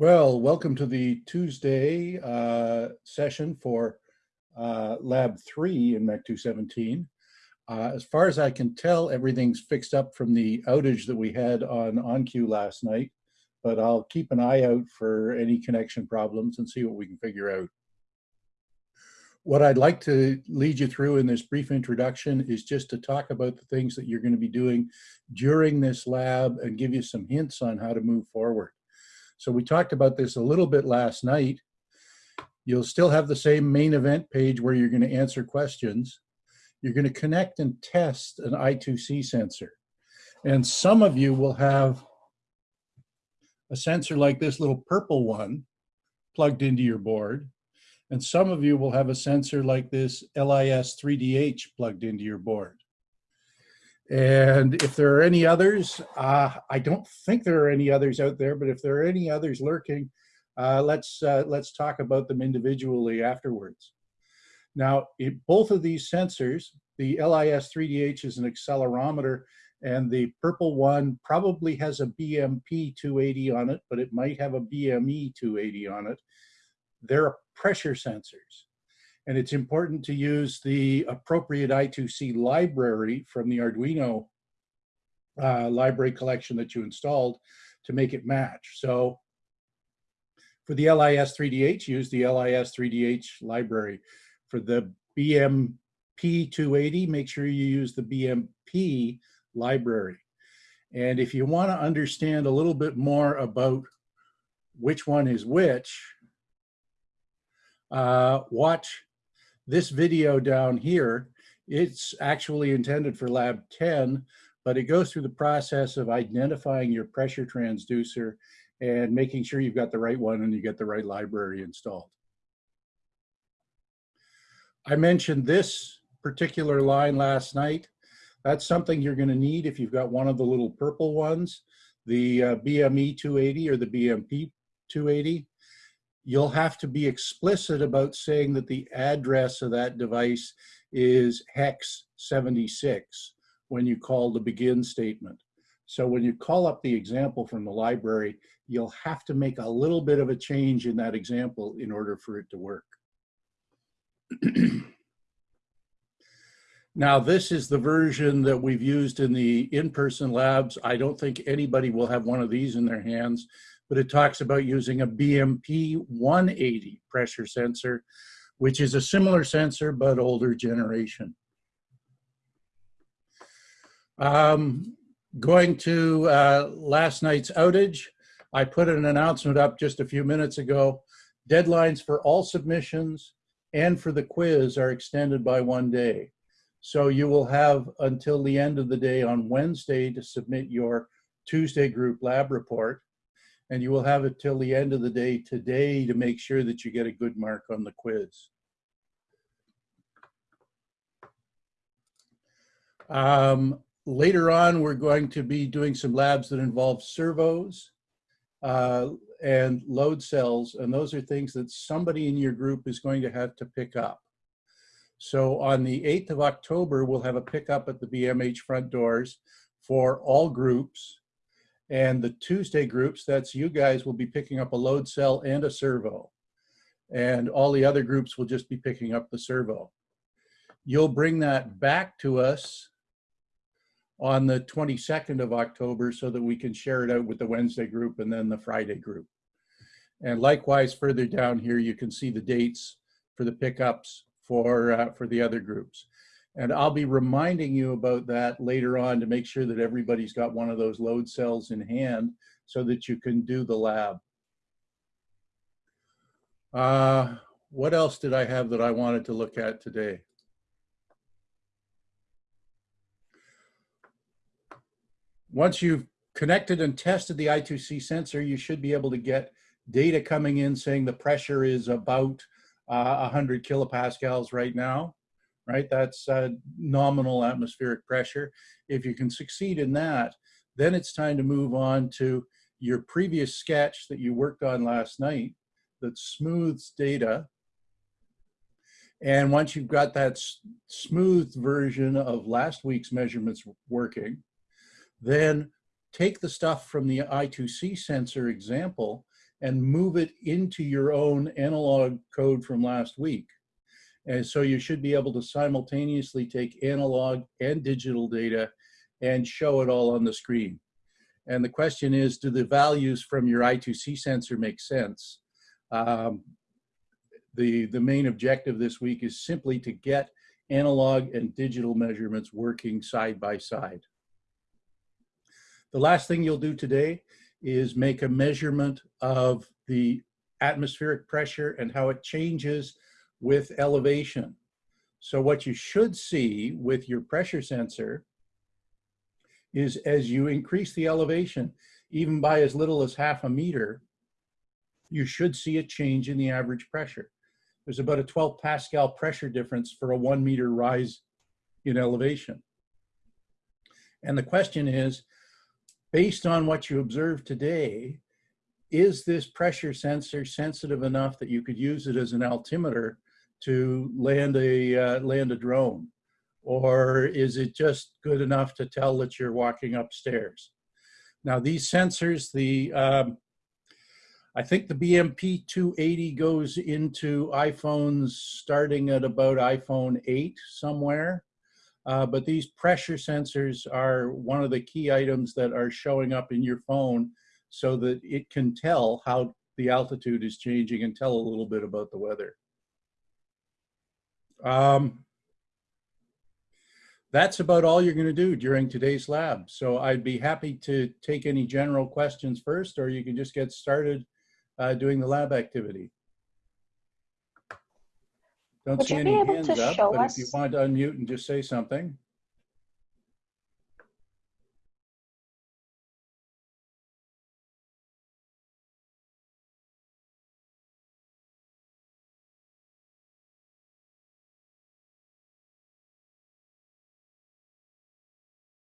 Well, welcome to the Tuesday uh, session for uh, Lab 3 in MEC 217. Uh, as far as I can tell, everything's fixed up from the outage that we had on onQ last night, but I'll keep an eye out for any connection problems and see what we can figure out. What I'd like to lead you through in this brief introduction is just to talk about the things that you're going to be doing during this lab and give you some hints on how to move forward. So we talked about this a little bit last night. You'll still have the same main event page where you're going to answer questions. You're going to connect and test an I2C sensor. And some of you will have a sensor like this little purple one plugged into your board. And some of you will have a sensor like this LIS 3DH plugged into your board. And if there are any others, uh, I don't think there are any others out there, but if there are any others lurking, uh, let's, uh, let's talk about them individually afterwards. Now, in both of these sensors, the LIS 3DH is an accelerometer and the purple one probably has a BMP 280 on it, but it might have a BME 280 on it. They're pressure sensors. And it's important to use the appropriate I2C library from the Arduino uh, library collection that you installed to make it match. So for the LIS 3DH, use the LIS 3DH library. For the BMP 280, make sure you use the BMP library. And if you want to understand a little bit more about which one is which, uh, watch this video down here, it's actually intended for lab 10, but it goes through the process of identifying your pressure transducer and making sure you've got the right one and you get the right library installed. I mentioned this particular line last night. That's something you're gonna need if you've got one of the little purple ones, the uh, BME 280 or the BMP 280 you'll have to be explicit about saying that the address of that device is hex 76 when you call the begin statement. So when you call up the example from the library, you'll have to make a little bit of a change in that example in order for it to work. now this is the version that we've used in the in-person labs. I don't think anybody will have one of these in their hands but it talks about using a BMP 180 pressure sensor, which is a similar sensor, but older generation. Um, going to uh, last night's outage, I put an announcement up just a few minutes ago. Deadlines for all submissions and for the quiz are extended by one day. So you will have until the end of the day on Wednesday to submit your Tuesday group lab report and you will have it till the end of the day today to make sure that you get a good mark on the quiz. Um, later on, we're going to be doing some labs that involve servos uh, and load cells, and those are things that somebody in your group is going to have to pick up. So on the 8th of October, we'll have a pickup at the BMH front doors for all groups and the Tuesday groups, that's you guys will be picking up a load cell and a servo. And all the other groups will just be picking up the servo. You'll bring that back to us on the 22nd of October so that we can share it out with the Wednesday group and then the Friday group. And likewise, further down here, you can see the dates for the pickups for, uh, for the other groups. And I'll be reminding you about that later on to make sure that everybody's got one of those load cells in hand so that you can do the lab. Uh, what else did I have that I wanted to look at today? Once you've connected and tested the I2C sensor, you should be able to get data coming in saying the pressure is about uh, 100 kilopascals right now right? That's uh, nominal atmospheric pressure. If you can succeed in that, then it's time to move on to your previous sketch that you worked on last night that smooths data. And once you've got that smooth version of last week's measurements working, then take the stuff from the I2C sensor example and move it into your own analog code from last week. And so you should be able to simultaneously take analog and digital data and show it all on the screen. And the question is, do the values from your I2C sensor make sense? Um, the, the main objective this week is simply to get analog and digital measurements working side by side. The last thing you'll do today is make a measurement of the atmospheric pressure and how it changes with elevation. So what you should see with your pressure sensor is as you increase the elevation, even by as little as half a meter, you should see a change in the average pressure. There's about a 12 Pascal pressure difference for a one meter rise in elevation. And the question is, based on what you observe today, is this pressure sensor sensitive enough that you could use it as an altimeter to land a, uh, land a drone? Or is it just good enough to tell that you're walking upstairs? Now these sensors, the um, I think the BMP 280 goes into iPhones starting at about iPhone 8 somewhere. Uh, but these pressure sensors are one of the key items that are showing up in your phone so that it can tell how the altitude is changing and tell a little bit about the weather. Um, that's about all you're going to do during today's lab. So I'd be happy to take any general questions first, or you can just get started uh, doing the lab activity. Don't Would see you any hands to up, but if you want to unmute and just say something.